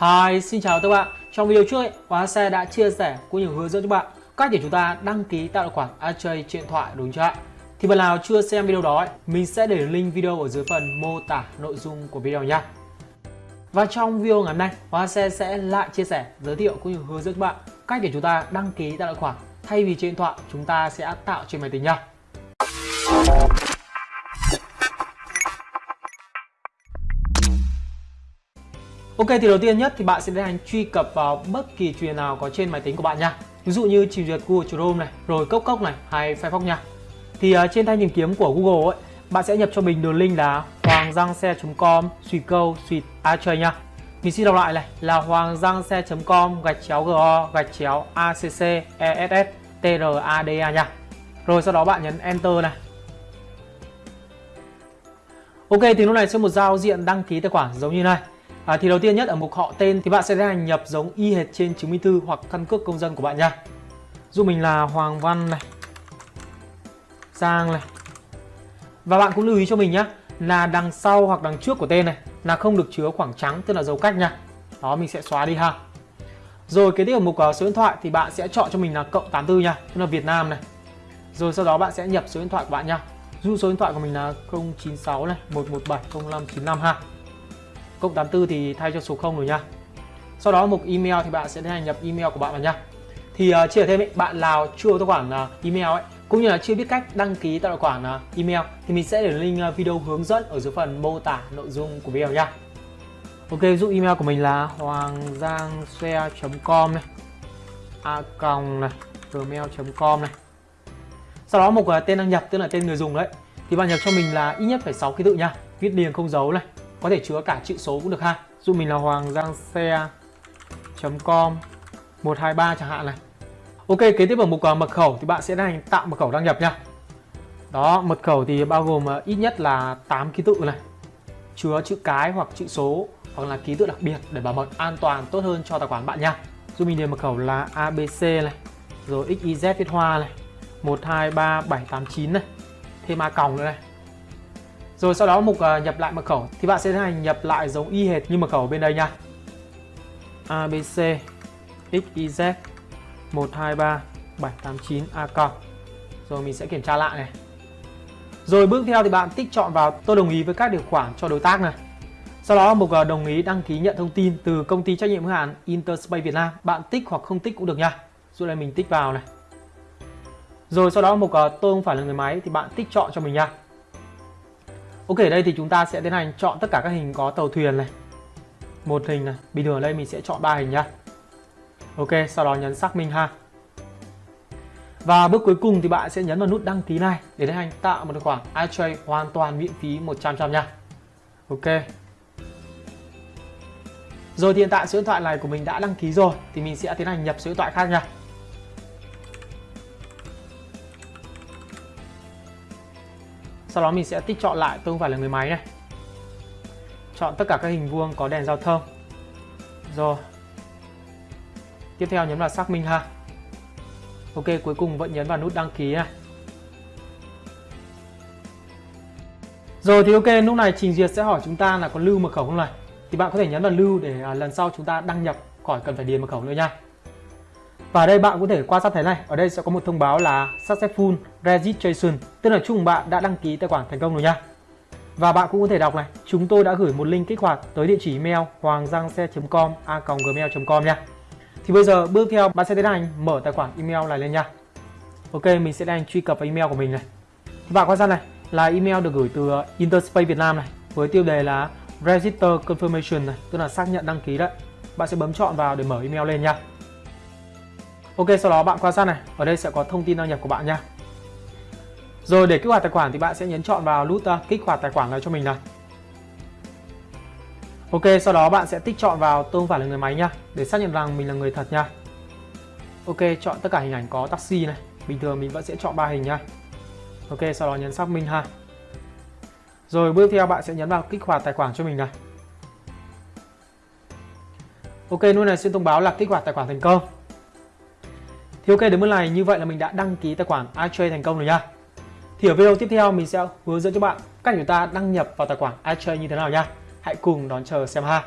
Hi, xin chào các bạn. Trong video trước, ấy, Hóa Xe đã chia sẻ cũng như hướng dẫn cho bạn cách để chúng ta đăng ký tạo tài khoản AJ trên điện thoại đúng chưa ạ? Thì bạn nào chưa xem video đó, ấy, mình sẽ để link video ở dưới phần mô tả nội dung của video nha. Và trong video ngày hôm nay, Hóa Xe sẽ lại chia sẻ, giới thiệu cũng như hướng dẫn cho bạn cách để chúng ta đăng ký tạo tài khoản thay vì trên điện thoại chúng ta sẽ tạo trên máy tính nha. Ok thì đầu tiên nhất thì bạn sẽ tiến hành truy cập vào bất kỳ truyền nào có trên máy tính của bạn nha. Ví dụ như trình duyệt Google Chrome này, rồi Cốc Cốc này hay Firefox nha. Thì uh, trên thanh tìm kiếm của Google ấy, bạn sẽ nhập cho mình đường link là hoanggiangxe.com suy câu suy a chơi nha. Mình xin đọc lại này là hoanggiangxe.com gạch chéo go gạch chéo acc ess trada nha. Rồi sau đó bạn nhấn enter này. Ok thì lúc này sẽ một giao diện đăng ký tài khoản giống như này. À, thì đầu tiên nhất ở mục họ tên thì bạn sẽ tiến hành nhập giống y hệt trên chứng minh thư hoặc căn cước công dân của bạn nha. Dù mình là Hoàng Văn này, Giang này. Và bạn cũng lưu ý cho mình nhé là đằng sau hoặc đằng trước của tên này là không được chứa khoảng trắng tức là dấu cách nha. Đó mình sẽ xóa đi ha. Rồi kế tiếp ở mục uh, số điện thoại thì bạn sẽ chọn cho mình là cộng 84 nha, tức là Việt Nam này. Rồi sau đó bạn sẽ nhập số điện thoại của bạn nha. Dụ số điện thoại của mình là 096 này, 117 0595 ha cộng 84 thì thay cho số 0 rồi nha. Sau đó mục email thì bạn sẽ tiến hành nhập email của bạn vào nha. Thì uh, chia thêm ấy, bạn nào chưa tài khoản uh, email ấy cũng như là chưa biết cách đăng ký tài khoản uh, email thì mình sẽ để link uh, video hướng dẫn ở dưới phần mô tả nội dung của video nha. Ok ví email của mình là hoanggiangxe.com này a còng này gmail.com này. Sau đó một uh, tên đăng nhập tức là tên người dùng đấy thì bạn nhập cho mình là ít nhất phải 6 ký tự nha viết liền không dấu này có thể chứa cả chữ số cũng được ha. Dụ mình là hoàng giang xe com 123 chẳng hạn này. Ok, kế tiếp ở mục à, mật khẩu thì bạn sẽ hành tạo mật khẩu đăng nhập nha. Đó, mật khẩu thì bao gồm à, ít nhất là 8 ký tự này. Chứa chữ cái hoặc chữ số, hoặc là ký tự đặc biệt để bảo mật an toàn tốt hơn cho tài khoản bạn nha. Giúp mình điền mật khẩu là ABC này, rồi XYZ viết hoa này 123789 này, thêm a còng nữa này rồi sau đó mục uh, nhập lại mật khẩu thì bạn sẽ tiến hành nhập lại giống y hệt như mật khẩu bên đây nha. ABC XYZ 123 789 a Rồi mình sẽ kiểm tra lại này. Rồi bước theo thì bạn tích chọn vào tôi đồng ý với các điều khoản cho đối tác này. Sau đó mục uh, đồng ý đăng ký nhận thông tin từ công ty trách nhiệm hữu hạn Interspace Việt Nam. Bạn tích hoặc không tích cũng được nha. rồi đây mình tích vào này. Rồi sau đó mục uh, tôi không phải là người máy thì bạn tích chọn cho mình nha. Ok, ở đây thì chúng ta sẽ tiến hành chọn tất cả các hình có tàu thuyền này. Một hình này. Bình thường ở đây mình sẽ chọn ba hình nhá. Ok, sau đó nhấn xác minh ha. Và bước cuối cùng thì bạn sẽ nhấn vào nút đăng ký này để tiến hành tạo một tài khoản iTrade hoàn toàn miễn phí 100% nha. Ok. Rồi thì hiện tại số điện thoại này của mình đã đăng ký rồi thì mình sẽ tiến hành nhập số điện thoại khác nha. Sau đó mình sẽ tích chọn lại, tôi không phải là người máy này. Chọn tất cả các hình vuông có đèn giao thông. Rồi. Tiếp theo nhấn vào xác minh ha. Ok, cuối cùng vẫn nhấn vào nút đăng ký này rồi thì ok, lúc này trình duyệt sẽ hỏi chúng ta là có lưu mật khẩu không này? Thì bạn có thể nhấn vào lưu để à, lần sau chúng ta đăng nhập khỏi cần phải điền mật khẩu nữa nha và đây bạn có thể quan sát thấy này, ở đây sẽ có một thông báo là Successful Registration, tức là chúc bạn đã đăng ký tài khoản thành công rồi nha. Và bạn cũng có thể đọc này, chúng tôi đã gửi một link kích hoạt tới địa chỉ email hoanggiangxe.com a.gmail.com nha. Thì bây giờ bước theo bạn sẽ tiến hành mở tài khoản email này lên nha. Ok, mình sẽ đang truy cập vào email của mình này. Và bạn quan sát này, là email được gửi từ ờ, Interspace Việt Nam này, với tiêu đề là Register Confirmation này, tức là xác nhận đăng ký đấy. Bạn sẽ bấm chọn vào để mở email lên nha. Ok sau đó bạn quan sát này. Ở đây sẽ có thông tin đăng nhập của bạn nha. Rồi để kích hoạt tài khoản thì bạn sẽ nhấn chọn vào nút uh, kích hoạt tài khoản này cho mình này. Ok sau đó bạn sẽ tích chọn vào tôi không phải là người máy nha để xác nhận rằng mình là người thật nha. Ok chọn tất cả hình ảnh có taxi này. Bình thường mình vẫn sẽ chọn ba hình nha. Ok sau đó nhấn xác minh ha. Rồi bước theo bạn sẽ nhấn vào kích hoạt tài khoản cho mình này. Ok lúc này xin thông báo là kích hoạt tài khoản thành công thì ok, đến mức này, như vậy là mình đã đăng ký tài khoản iTrade thành công rồi nha. Thì ở video tiếp theo, mình sẽ hướng dẫn cho bạn cách chúng ta đăng nhập vào tài khoản iTrade như thế nào nha. Hãy cùng đón chờ xem ha.